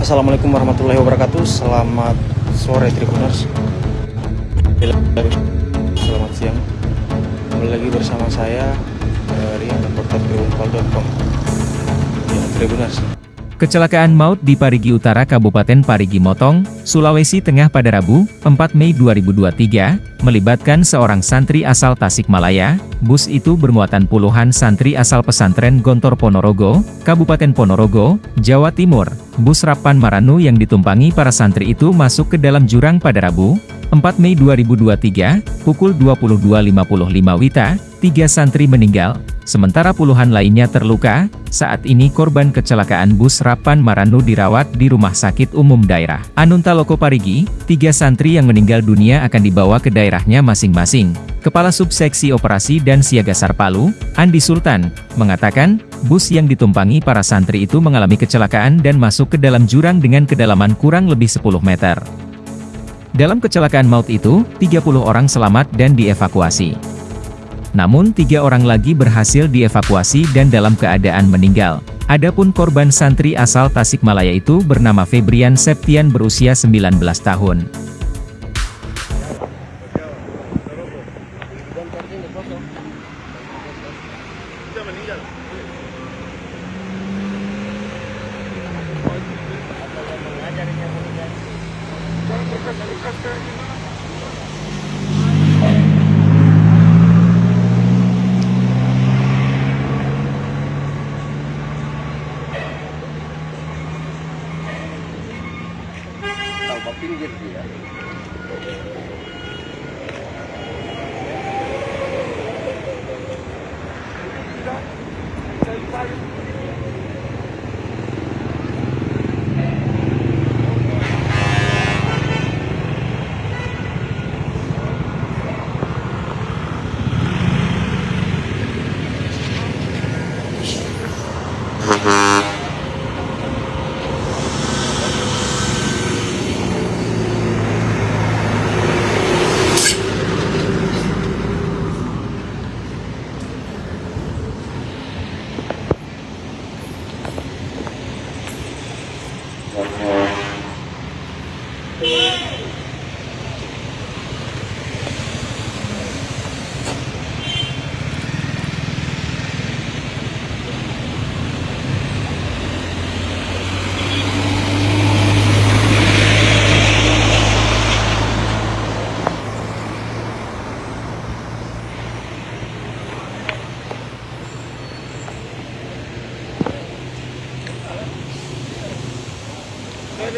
Assalamualaikum warahmatullahi wabarakatuh. Selamat sore Tribuners. Selamat siang. Kembali lagi bersama saya dari portal tribunpal.com Ya Tribuners Kecelakaan maut di Parigi Utara Kabupaten Parigi Motong, Sulawesi Tengah pada Rabu, 4 Mei 2023, melibatkan seorang santri asal Tasikmalaya. Bus itu bermuatan puluhan santri asal pesantren Gontor Ponorogo, Kabupaten Ponorogo, Jawa Timur. Bus Rapan Maranu yang ditumpangi para santri itu masuk ke dalam jurang pada Rabu, 4 Mei 2023, pukul 22.55 Wita, tiga santri meninggal, sementara puluhan lainnya terluka. Saat ini korban kecelakaan bus Rapan Maranu dirawat di Rumah Sakit Umum Daerah Anunta Loko Parigi. Tiga santri yang meninggal dunia akan dibawa ke daerahnya masing-masing. Kepala Subseksi Operasi dan Siaga Sarpalu, Andi Sultan, mengatakan, bus yang ditumpangi para santri itu mengalami kecelakaan dan masuk ke dalam jurang dengan kedalaman kurang lebih 10 meter. Dalam kecelakaan maut itu, 30 orang selamat dan dievakuasi. Namun tiga orang lagi berhasil dievakuasi dan dalam keadaan meninggal. Adapun korban santri asal Tasikmalaya itu bernama Febrian Septian berusia 19 tahun. tambah pinggir idea. Mm-hmm.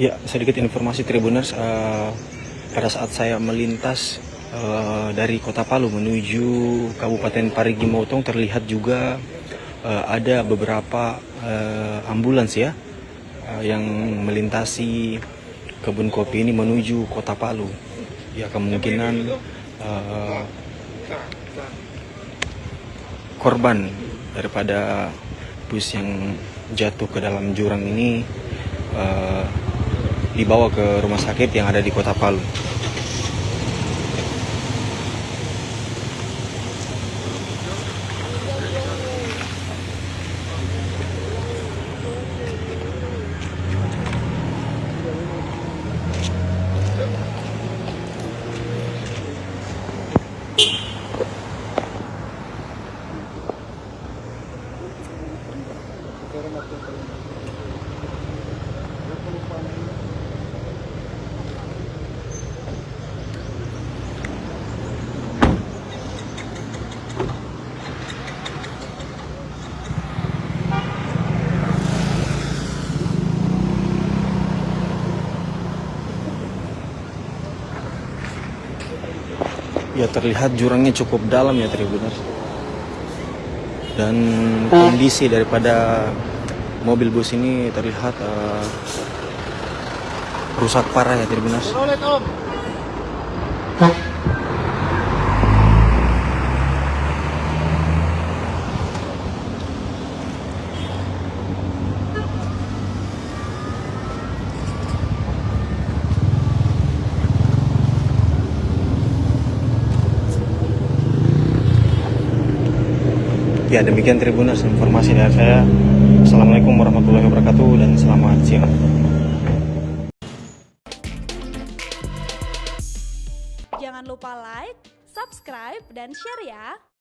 Ya sedikit informasi Tribuners eh, Pada saat saya melintas eh, dari kota Palu menuju Kabupaten Parigi Motong terlihat juga eh, ada beberapa eh, ambulans ya eh, yang melintasi kebun kopi ini menuju kota Palu. Ya kemungkinan eh, korban daripada bus yang jatuh ke dalam jurang ini eh, dibawa ke rumah sakit yang ada di kota Palu. Ya terlihat jurangnya cukup dalam ya Tribuners. Dan kondisi daripada mobil bus ini terlihat eh, rusak parah ya Tribuners. Ya demikian Tribuners informasi dari saya. Assalamualaikum warahmatullahi wabarakatuh dan selamat siang. Jangan lupa like, subscribe, dan share ya.